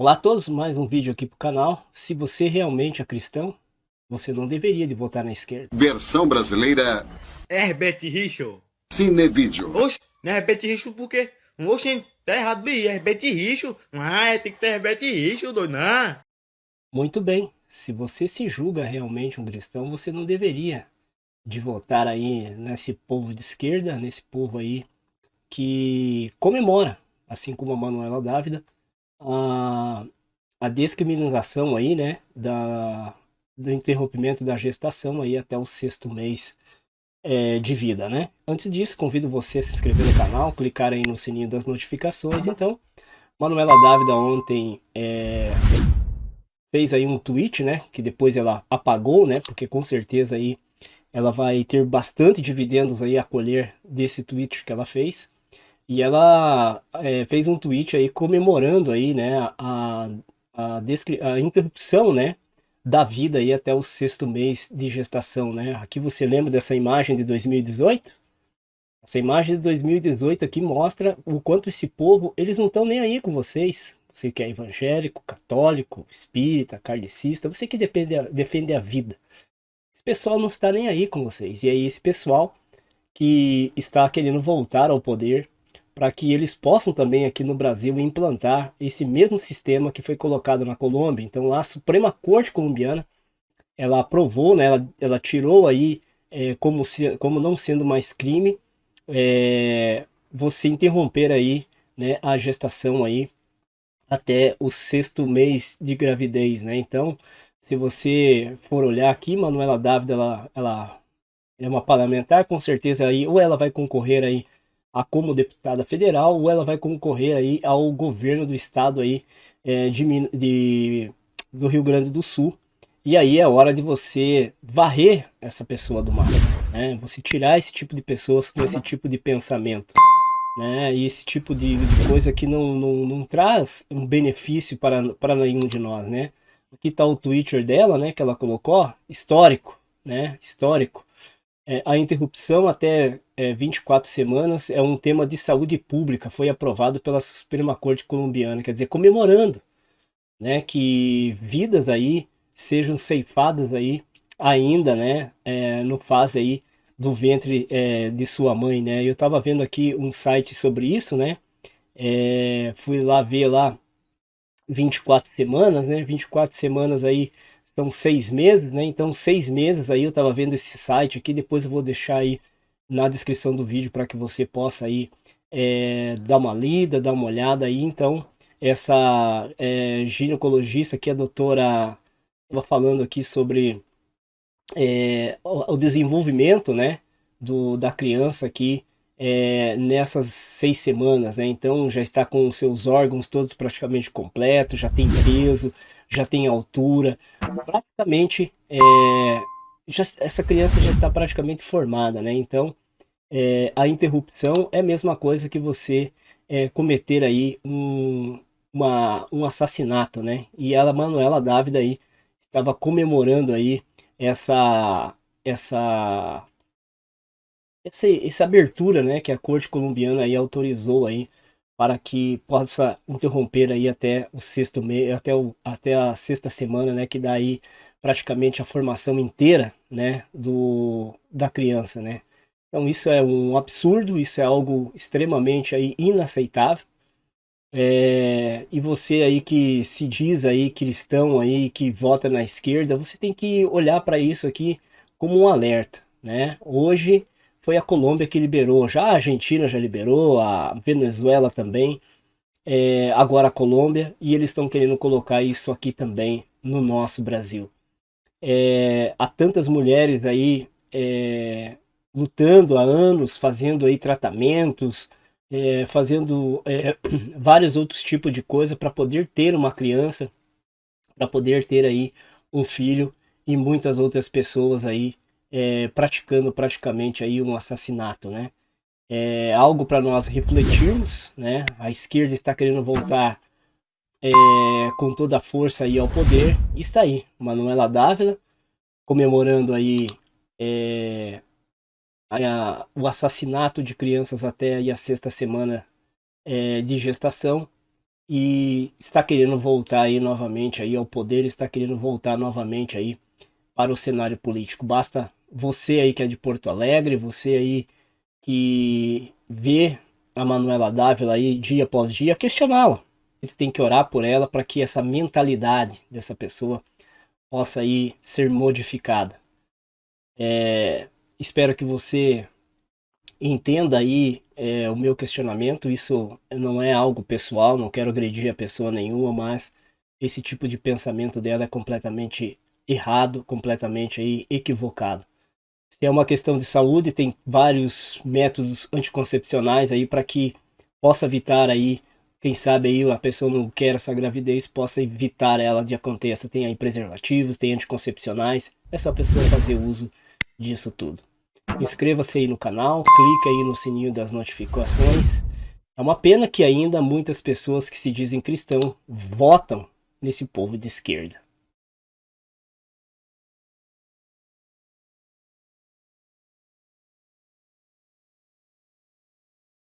Olá a todos, mais um vídeo aqui pro canal. Se você realmente é cristão, você não deveria de votar na esquerda. Versão brasileira Herbert Richard. Cinevídeo. Oxe, não é Herbert Richard por quê? Oxe, tá errado, bi. Herbert Richard. Ah, é, tem que ter Herbert Richard, doido, não. Muito bem, se você se julga realmente um cristão, você não deveria de votar aí nesse povo de esquerda, nesse povo aí que comemora, assim como a Manuela Dávila, a, a discriminação aí, né, da, do interrompimento da gestação aí até o sexto mês é, de vida, né? Antes disso, convido você a se inscrever no canal, clicar aí no sininho das notificações. Então, Manuela Dávida ontem é, fez aí um tweet, né, que depois ela apagou, né, porque com certeza aí ela vai ter bastante dividendos aí a colher desse tweet que ela fez. E ela é, fez um tweet aí comemorando aí, né, a, a, a interrupção, né, da vida aí até o sexto mês de gestação, né? Aqui você lembra dessa imagem de 2018? Essa imagem de 2018 aqui mostra o quanto esse povo, eles não estão nem aí com vocês. Você que é evangélico, católico, espírita, kardecista, você que defende a, defende a vida. Esse pessoal não está nem aí com vocês. E aí esse pessoal que está querendo voltar ao poder, para que eles possam também aqui no Brasil implantar esse mesmo sistema que foi colocado na Colômbia. Então lá a Suprema Corte Colombiana, ela aprovou, né, ela, ela tirou aí é, como, se, como não sendo mais crime é, você interromper aí né, a gestação aí até o sexto mês de gravidez, né? Então, se você for olhar aqui, Manuela Dávila, ela, ela é uma parlamentar, com certeza aí, ou ela vai concorrer aí a como deputada federal ou ela vai concorrer aí ao governo do estado aí é, de, de, do Rio Grande do Sul. E aí é hora de você varrer essa pessoa do mapa, né? Você tirar esse tipo de pessoas com esse tipo de pensamento, né? E esse tipo de, de coisa que não, não, não traz um benefício para, para nenhum de nós, né? Aqui está o Twitter dela, né? Que ela colocou, histórico, né? Histórico. É, a interrupção até é, 24 semanas é um tema de saúde pública, foi aprovado pela Suprema Corte colombiana, quer dizer, comemorando né, que vidas aí sejam ceifadas aí ainda, né, é, no fase aí do ventre é, de sua mãe, né, eu estava vendo aqui um site sobre isso, né, é, fui lá ver lá 24 semanas, né, 24 semanas aí são seis meses, né? Então, seis meses aí eu estava vendo esse site aqui, depois eu vou deixar aí na descrição do vídeo para que você possa aí é, dar uma lida, dar uma olhada aí. Então, essa é, ginecologista aqui, a doutora, estava falando aqui sobre é, o, o, desenvolvimento, né, do, da criança aqui é, nessas seis semanas, né? Então já está com seus órgãos todos praticamente completos, já tem peso, já tem altura, praticamente é, já, essa criança já está praticamente formada, né? Então é, a interrupção é a mesma coisa que você é, cometer aí um, uma, um assassinato, né? E ela, Manuela Dávida aí, estava comemorando aí essa, essa essa, essa abertura né, que a corte colombiana aí autorizou aí para que possa interromper aí até o sexto mês, até, o, até a sexta semana, né, que dá aí praticamente a formação inteira, né, do, da criança, né. Então isso é um absurdo, isso é algo extremamente aí inaceitável. É, e você aí que se diz aí cristão aí, que vota na esquerda, você tem que olhar para isso aqui como um alerta, né. Hoje foi a Colômbia que liberou, já a Argentina já liberou, a Venezuela também, é, agora a Colômbia, e eles estão querendo colocar isso aqui também no nosso Brasil. É, há tantas mulheres aí é, lutando há anos, fazendo aí tratamentos, é, fazendo vários outros tipos de coisa para poder ter uma criança, para poder ter aí um filho e muitas outras pessoas aí é, praticando praticamente aí um assassinato, né? É algo para nós refletirmos, né? A esquerda está querendo voltar é, com toda a força aí ao poder. E está aí, Manuela Dávila, comemorando aí é, a, o assassinato de crianças até a sexta semana é, de gestação. e está querendo voltar aí novamente aí ao poder, está querendo voltar novamente aí para o cenário político. Basta você aí que é de Porto Alegre, você aí que vê a Manuela Dávila aí dia após dia, questioná-la. Ele tem que orar por ela para que essa mentalidade dessa pessoa possa aí ser modificada. É, espero que você entenda aí é, o meu questionamento. Isso não é algo pessoal, não quero agredir a pessoa nenhuma, mas esse tipo de pensamento dela é completamente errado, completamente aí equivocado. Se é uma questão de saúde, tem vários métodos anticoncepcionais aí para que possa evitar aí, quem sabe aí a pessoa não quer essa gravidez, possa evitar ela de aconteça. Tem aí preservativos, tem anticoncepcionais, é só a pessoa fazer uso disso tudo. Inscreva-se aí no canal, clique aí no sininho das notificações. É uma pena que ainda muitas pessoas que se dizem cristão votam nesse povo de esquerda.